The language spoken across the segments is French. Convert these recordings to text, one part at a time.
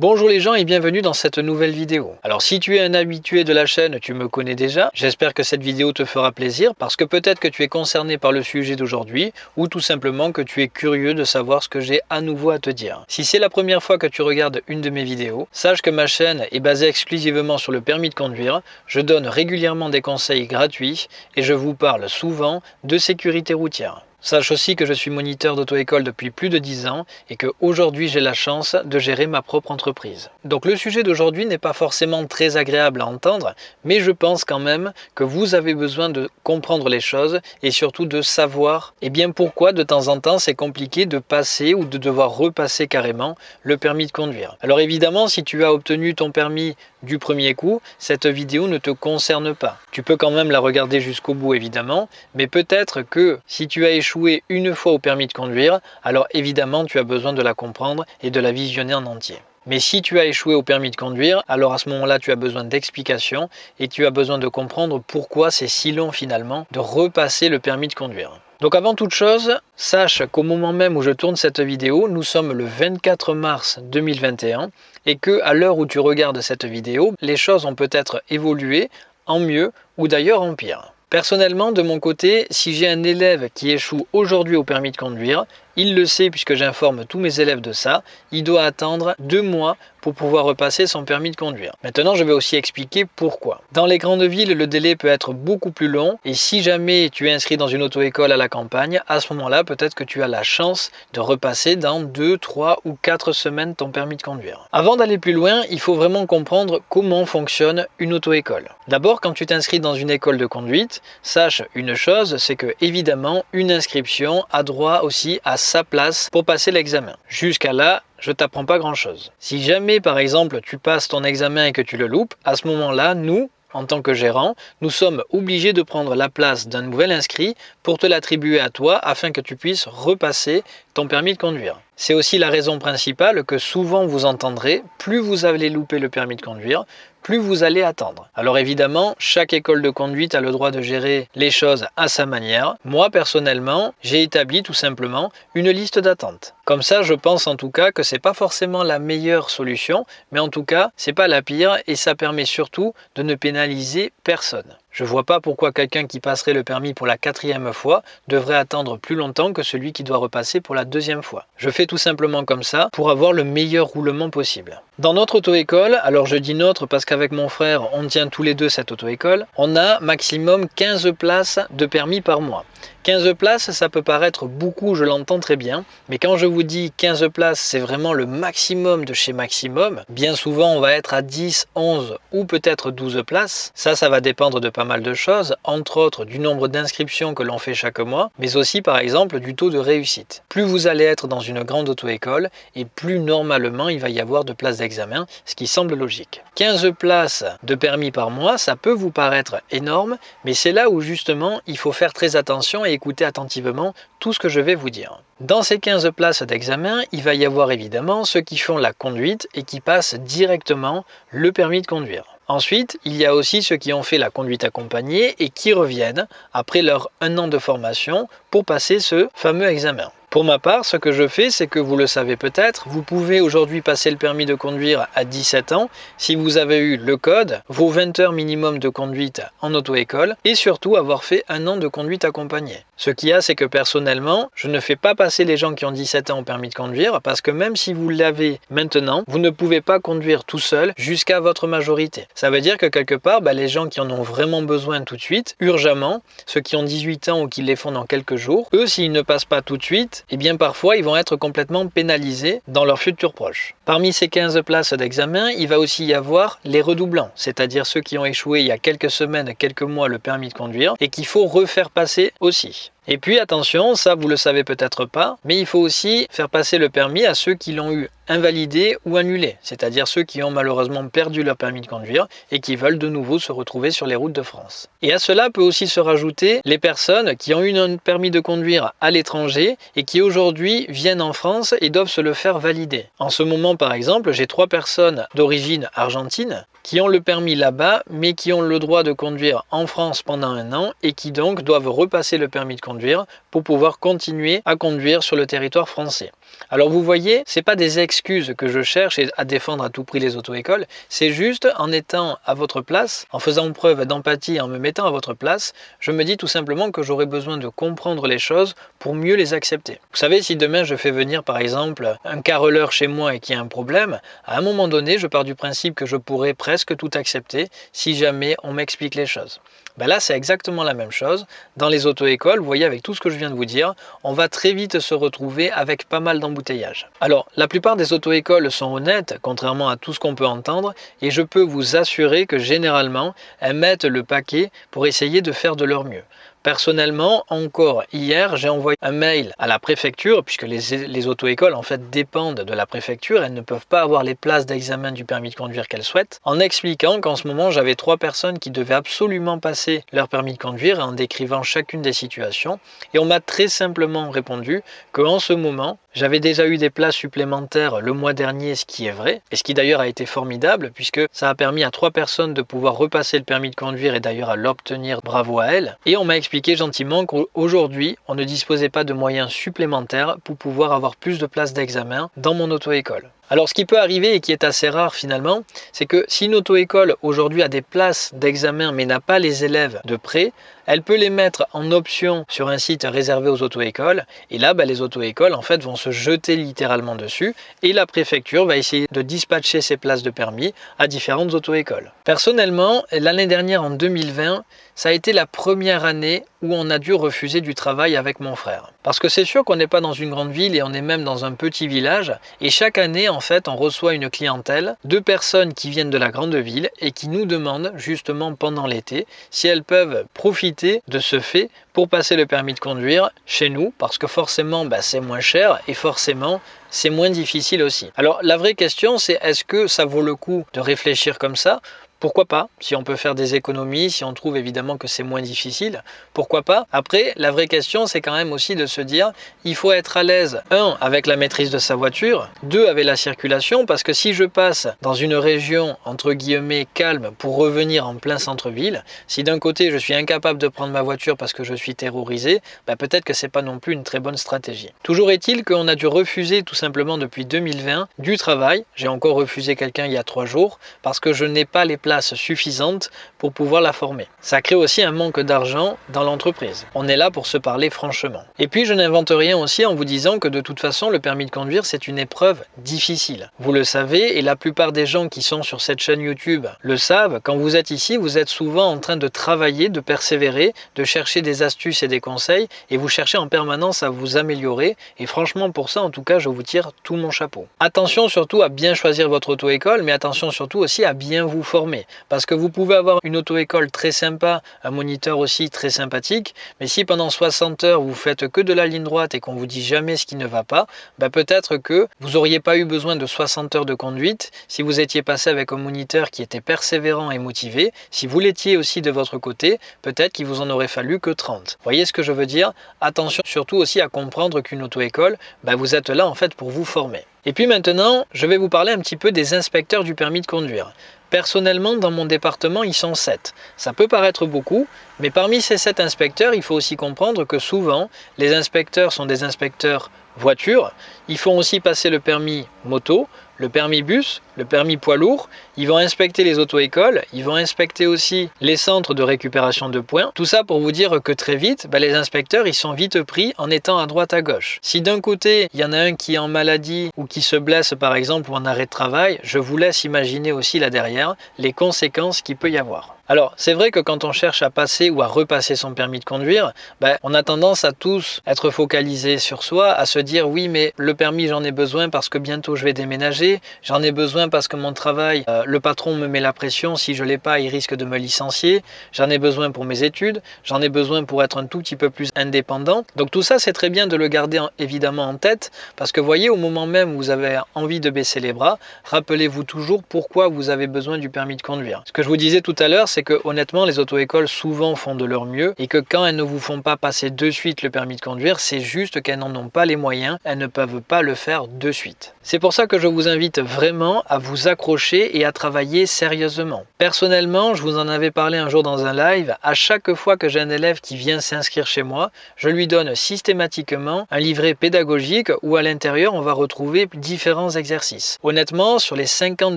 Bonjour les gens et bienvenue dans cette nouvelle vidéo. Alors si tu es un habitué de la chaîne, tu me connais déjà. J'espère que cette vidéo te fera plaisir parce que peut-être que tu es concerné par le sujet d'aujourd'hui ou tout simplement que tu es curieux de savoir ce que j'ai à nouveau à te dire. Si c'est la première fois que tu regardes une de mes vidéos, sache que ma chaîne est basée exclusivement sur le permis de conduire. Je donne régulièrement des conseils gratuits et je vous parle souvent de sécurité routière. Sache aussi que je suis moniteur d'auto-école depuis plus de 10 ans et que aujourd'hui j'ai la chance de gérer ma propre entreprise. Donc le sujet d'aujourd'hui n'est pas forcément très agréable à entendre, mais je pense quand même que vous avez besoin de comprendre les choses et surtout de savoir eh bien pourquoi de temps en temps c'est compliqué de passer ou de devoir repasser carrément le permis de conduire. Alors évidemment si tu as obtenu ton permis du premier coup, cette vidéo ne te concerne pas. Tu peux quand même la regarder jusqu'au bout évidemment, mais peut-être que si tu as échoué une fois au permis de conduire, alors évidemment tu as besoin de la comprendre et de la visionner en entier. Mais si tu as échoué au permis de conduire, alors à ce moment-là, tu as besoin d'explications et tu as besoin de comprendre pourquoi c'est si long finalement de repasser le permis de conduire. Donc avant toute chose, sache qu'au moment même où je tourne cette vidéo, nous sommes le 24 mars 2021 et que à l'heure où tu regardes cette vidéo, les choses ont peut-être évolué en mieux ou d'ailleurs en pire. Personnellement, de mon côté, si j'ai un élève qui échoue aujourd'hui au permis de conduire, il le sait puisque j'informe tous mes élèves de ça, il doit attendre deux mois pour pouvoir repasser son permis de conduire. Maintenant, je vais aussi expliquer pourquoi. Dans les grandes villes, le délai peut être beaucoup plus long et si jamais tu es inscrit dans une auto-école à la campagne, à ce moment-là, peut-être que tu as la chance de repasser dans deux, trois ou quatre semaines ton permis de conduire. Avant d'aller plus loin, il faut vraiment comprendre comment fonctionne une auto-école. D'abord, quand tu t'inscris dans une école de conduite, sache une chose, c'est que évidemment, une inscription a droit aussi à sa place pour passer l'examen. Jusqu'à là, je t'apprends pas grand chose. Si jamais par exemple tu passes ton examen et que tu le loupes, à ce moment-là, nous, en tant que gérant, nous sommes obligés de prendre la place d'un nouvel inscrit pour te l'attribuer à toi afin que tu puisses repasser ton permis de conduire. C'est aussi la raison principale que souvent vous entendrez, plus vous allez louper le permis de conduire, plus vous allez attendre. Alors évidemment, chaque école de conduite a le droit de gérer les choses à sa manière. Moi, personnellement, j'ai établi tout simplement une liste d'attente. Comme ça, je pense en tout cas que c'est pas forcément la meilleure solution, mais en tout cas, c'est pas la pire et ça permet surtout de ne pénaliser personne. Je vois pas pourquoi quelqu'un qui passerait le permis pour la quatrième fois devrait attendre plus longtemps que celui qui doit repasser pour la deuxième fois. Je fais tout simplement comme ça pour avoir le meilleur roulement possible. Dans notre auto-école, alors je dis notre parce qu'avec mon frère on tient tous les deux cette auto-école, on a maximum 15 places de permis par mois. 15 places, ça peut paraître beaucoup, je l'entends très bien, mais quand je vous dis 15 places, c'est vraiment le maximum de chez maximum. Bien souvent, on va être à 10, 11 ou peut-être 12 places. Ça, ça va dépendre de pas mal de choses, entre autres du nombre d'inscriptions que l'on fait chaque mois, mais aussi par exemple du taux de réussite. Plus vous allez être dans une grande auto-école, et plus normalement il va y avoir de places d'examen, ce qui semble logique. 15 places de permis par mois, ça peut vous paraître énorme, mais c'est là où justement il faut faire très attention et écoutez attentivement tout ce que je vais vous dire. Dans ces 15 places d'examen, il va y avoir évidemment ceux qui font la conduite et qui passent directement le permis de conduire. Ensuite, il y a aussi ceux qui ont fait la conduite accompagnée et qui reviennent après leur un an de formation pour passer ce fameux examen. Pour ma part, ce que je fais, c'est que vous le savez peut-être, vous pouvez aujourd'hui passer le permis de conduire à 17 ans si vous avez eu le code, vos 20 heures minimum de conduite en auto-école et surtout avoir fait un an de conduite accompagnée. Ce qu'il y a, c'est que personnellement, je ne fais pas passer les gens qui ont 17 ans au permis de conduire parce que même si vous l'avez maintenant, vous ne pouvez pas conduire tout seul jusqu'à votre majorité. Ça veut dire que quelque part, bah, les gens qui en ont vraiment besoin tout de suite, urgemment, ceux qui ont 18 ans ou qui les font dans quelques jours, eux, s'ils ne passent pas tout de suite, et eh bien parfois ils vont être complètement pénalisés dans leur futur proche. Parmi ces 15 places d'examen, il va aussi y avoir les redoublants, c'est-à-dire ceux qui ont échoué il y a quelques semaines, quelques mois le permis de conduire et qu'il faut refaire passer aussi. Et puis attention, ça vous le savez peut-être pas, mais il faut aussi faire passer le permis à ceux qui l'ont eu invalidé ou annulé, c'est-à-dire ceux qui ont malheureusement perdu leur permis de conduire et qui veulent de nouveau se retrouver sur les routes de France. Et à cela peut aussi se rajouter les personnes qui ont eu un permis de conduire à l'étranger et qui aujourd'hui viennent en France et doivent se le faire valider. En ce moment par exemple, j'ai trois personnes d'origine argentine qui ont le permis là-bas mais qui ont le droit de conduire en France pendant un an et qui donc doivent repasser le permis de conduire pour pouvoir continuer à conduire sur le territoire français. Alors vous voyez, c'est pas des excuses que je cherche à défendre à tout prix les auto-écoles, c'est juste en étant à votre place, en faisant preuve d'empathie, en me mettant à votre place, je me dis tout simplement que j'aurais besoin de comprendre les choses pour mieux les accepter. Vous savez, si demain je fais venir par exemple un carreleur chez moi et qu'il y a un problème, à un moment donné, je pars du principe que je pourrais presque tout accepter si jamais on m'explique les choses. Ben là, c'est exactement la même chose. Dans les auto-écoles, vous voyez, avec tout ce que je viens de vous dire, on va très vite se retrouver avec pas mal d'embouteillages. Alors, la plupart des auto-écoles sont honnêtes, contrairement à tout ce qu'on peut entendre, et je peux vous assurer que généralement, elles mettent le paquet pour essayer de faire de leur mieux. Personnellement, encore hier, j'ai envoyé un mail à la préfecture, puisque les, auto-écoles en fait dépendent de la préfecture, elles ne peuvent pas avoir les places d'examen du permis de conduire qu'elles souhaitent, en expliquant qu'en ce moment j'avais trois personnes qui devaient absolument passer leur permis de conduire en décrivant chacune des situations. Et on m'a très simplement répondu qu'en ce moment, j'avais déjà eu des places supplémentaires le mois dernier, ce qui est vrai, et ce qui d'ailleurs a été formidable, puisque ça a permis à trois personnes de pouvoir repasser le permis de conduire et d'ailleurs à l'obtenir, bravo à elles. Et on m'a expliqué gentiment qu'aujourd'hui, on ne disposait pas de moyens supplémentaires pour pouvoir avoir plus de places d'examen dans mon auto-école. Alors ce qui peut arriver et qui est assez rare finalement, c'est que si une auto-école aujourd'hui a des places d'examen mais n'a pas les élèves de près, elle peut les mettre en option sur un site réservé aux auto-écoles et là bah, les auto-écoles en fait vont se jeter littéralement dessus et la préfecture va essayer de dispatcher ces places de permis à différentes auto-écoles. Personnellement, l'année dernière en 2020, ça a été la première année où on a dû refuser du travail avec mon frère. Parce que c'est sûr qu'on n'est pas dans une grande ville et on est même dans un petit village et chaque année en fait on reçoit une clientèle de personnes qui viennent de la grande ville et qui nous demandent justement pendant l'été si elles peuvent profiter de ce fait pour passer le permis de conduire chez nous parce que forcément bah, c'est moins cher et forcément c'est moins difficile aussi. Alors la vraie question c'est est-ce que ça vaut le coup de réfléchir comme ça pourquoi pas Si on peut faire des économies, si on trouve évidemment que c'est moins difficile, pourquoi pas Après, la vraie question, c'est quand même aussi de se dire, il faut être à l'aise, un, avec la maîtrise de sa voiture, deux, avec la circulation, parce que si je passe dans une région, entre guillemets, calme, pour revenir en plein centre-ville, si d'un côté je suis incapable de prendre ma voiture parce que je suis terrorisé, bah, peut-être que c'est pas non plus une très bonne stratégie. Toujours est-il qu'on a dû refuser tout simplement depuis 2020 du travail. J'ai encore refusé quelqu'un il y a trois jours parce que je n'ai pas les suffisante pour pouvoir la former. Ça crée aussi un manque d'argent dans l'entreprise. On est là pour se parler franchement. Et puis je n'invente rien aussi en vous disant que de toute façon le permis de conduire c'est une épreuve difficile. Vous le savez et la plupart des gens qui sont sur cette chaîne YouTube le savent, quand vous êtes ici vous êtes souvent en train de travailler, de persévérer, de chercher des astuces et des conseils et vous cherchez en permanence à vous améliorer et franchement pour ça en tout cas je vous tire tout mon chapeau. Attention surtout à bien choisir votre auto-école mais attention surtout aussi à bien vous former. Parce que vous pouvez avoir une auto-école très sympa, un moniteur aussi très sympathique, mais si pendant 60 heures vous faites que de la ligne droite et qu'on vous dit jamais ce qui ne va pas, bah peut-être que vous n'auriez pas eu besoin de 60 heures de conduite si vous étiez passé avec un moniteur qui était persévérant et motivé. Si vous l'étiez aussi de votre côté, peut-être qu'il vous en aurait fallu que 30. Voyez ce que je veux dire? Attention surtout aussi à comprendre qu'une auto-école, bah vous êtes là en fait pour vous former. Et puis maintenant, je vais vous parler un petit peu des inspecteurs du permis de conduire. Personnellement, dans mon département, ils sont 7. Ça peut paraître beaucoup, mais parmi ces 7 inspecteurs, il faut aussi comprendre que souvent, les inspecteurs sont des inspecteurs voitures. Ils font aussi passer le permis moto, le permis bus, le permis poids lourd, ils vont inspecter les auto-écoles, ils vont inspecter aussi les centres de récupération de points. Tout ça pour vous dire que très vite, bah, les inspecteurs ils sont vite pris en étant à droite à gauche. Si d'un côté il y en a un qui est en maladie ou qui se blesse par exemple ou en arrêt de travail, je vous laisse imaginer aussi là derrière les conséquences qu'il peut y avoir. Alors, c'est vrai que quand on cherche à passer ou à repasser son permis de conduire, ben, on a tendance à tous être focalisés sur soi, à se dire oui, mais le permis, j'en ai besoin parce que bientôt je vais déménager, j'en ai besoin parce que mon travail, euh, le patron me met la pression, si je l'ai pas, il risque de me licencier, j'en ai besoin pour mes études, j'en ai besoin pour être un tout petit peu plus indépendant. Donc tout ça, c'est très bien de le garder évidemment en tête parce que voyez, au moment même où vous avez envie de baisser les bras, rappelez-vous toujours pourquoi vous avez besoin du permis de conduire. Ce que je vous disais tout à l'heure, c'est c'est que honnêtement, les auto-écoles souvent font de leur mieux et que quand elles ne vous font pas passer de suite le permis de conduire, c'est juste qu'elles n'en ont pas les moyens, elles ne peuvent pas le faire de suite. C'est pour ça que je vous invite vraiment à vous accrocher et à travailler sérieusement. Personnellement, je vous en avais parlé un jour dans un live, à chaque fois que j'ai un élève qui vient s'inscrire chez moi, je lui donne systématiquement un livret pédagogique où à l'intérieur on va retrouver différents exercices. Honnêtement, sur les 50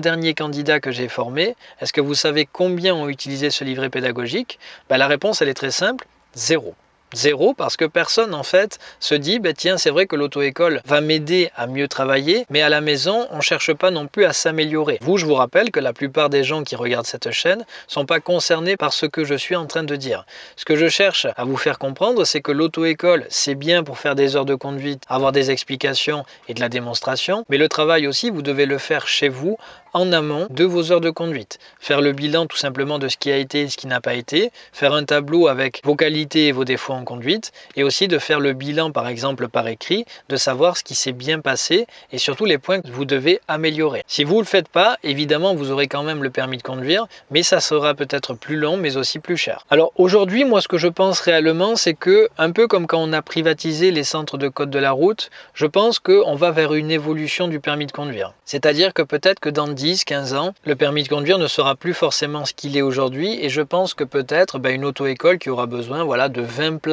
derniers candidats que j'ai formés, est-ce que vous savez combien ont utilisé ce livret pédagogique ben, La réponse elle est très simple, zéro. Zéro parce que personne en fait se dit bah, tiens c'est vrai que l'auto-école va m'aider à mieux travailler mais à la maison on cherche pas non plus à s'améliorer. Vous je vous rappelle que la plupart des gens qui regardent cette chaîne sont pas concernés par ce que je suis en train de dire. Ce que je cherche à vous faire comprendre c'est que l'auto-école c'est bien pour faire des heures de conduite, avoir des explications et de la démonstration mais le travail aussi vous devez le faire chez vous en amont de vos heures de conduite. Faire le bilan tout simplement de ce qui a été et ce qui n'a pas été, faire un tableau avec vos qualités et vos défauts conduite et aussi de faire le bilan par exemple par écrit, de savoir ce qui s'est bien passé et surtout les points que vous devez améliorer. Si vous ne le faites pas, évidemment vous aurez quand même le permis de conduire, mais ça sera peut-être plus long mais aussi plus cher. Alors aujourd'hui, moi ce que je pense réellement, c'est que un peu comme quand on a privatisé les centres de code de la route, je pense qu'on va vers une évolution du permis de conduire. C'est-à-dire que peut-être que dans 10, 15 ans, le permis de conduire ne sera plus forcément ce qu'il est aujourd'hui et je pense que peut-être ben, une auto-école qui aura besoin voilà, de 20 places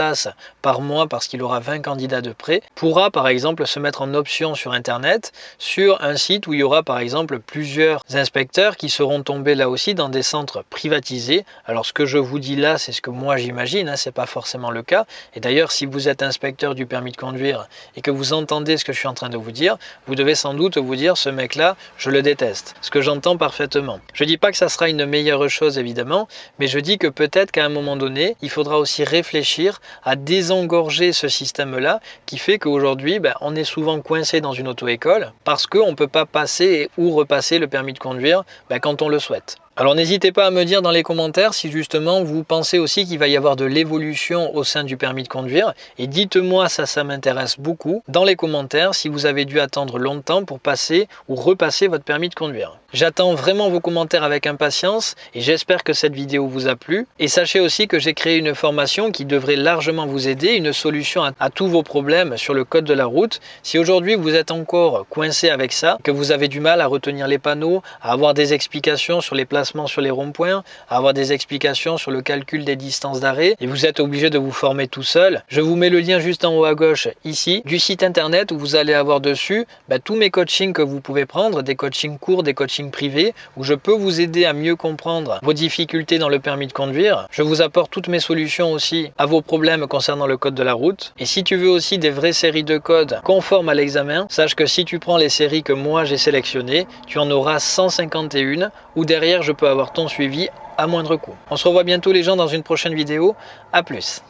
par mois parce qu'il aura 20 candidats de prêt, pourra par exemple se mettre en option sur Internet sur un site où il y aura par exemple plusieurs inspecteurs qui seront tombés là aussi dans des centres privatisés. Alors ce que je vous dis là, c'est ce que moi j'imagine, hein, c'est pas forcément le cas. Et d'ailleurs, si vous êtes inspecteur du permis de conduire et que vous entendez ce que je suis en train de vous dire, vous devez sans doute vous dire ce mec-là, je le déteste. Ce que j'entends parfaitement. Je dis pas que ça sera une meilleure chose évidemment, mais je dis que peut-être qu'à un moment donné, il faudra aussi réfléchir à désengorger ce système-là qui fait qu'aujourd'hui, ben, on est souvent coincé dans une auto-école parce qu'on ne peut pas passer ou repasser le permis de conduire ben, quand on le souhaite. Alors n'hésitez pas à me dire dans les commentaires si justement vous pensez aussi qu'il va y avoir de l'évolution au sein du permis de conduire et dites-moi ça, ça m'intéresse beaucoup dans les commentaires si vous avez dû attendre longtemps pour passer ou repasser votre permis de conduire. J'attends vraiment vos commentaires avec impatience et j'espère que cette vidéo vous a plu. Et sachez aussi que j'ai créé une formation qui devrait largement vous aider, une solution à, tous vos problèmes sur le code de la route. Si aujourd'hui vous êtes encore coincé avec ça, que vous avez du mal à retenir les panneaux, à avoir des explications sur les sur les ronds-points, avoir des explications sur le calcul des distances d'arrêt et vous êtes obligé de vous former tout seul, je vous mets le lien juste en haut à gauche ici du site internet où vous allez avoir dessus bah, tous mes coachings que vous pouvez prendre, des coachings courts, des coachings privé où je peux vous aider à mieux comprendre vos difficultés dans le permis de conduire. Je vous apporte toutes mes solutions aussi à vos problèmes concernant le code de la route. Et si tu veux aussi des vraies séries de codes conformes à l'examen, sache que si tu prends les séries que moi j'ai sélectionnées, tu en auras 151 où derrière je avoir ton suivi à moindre coût. On se revoit bientôt les gens dans une prochaine vidéo. A plus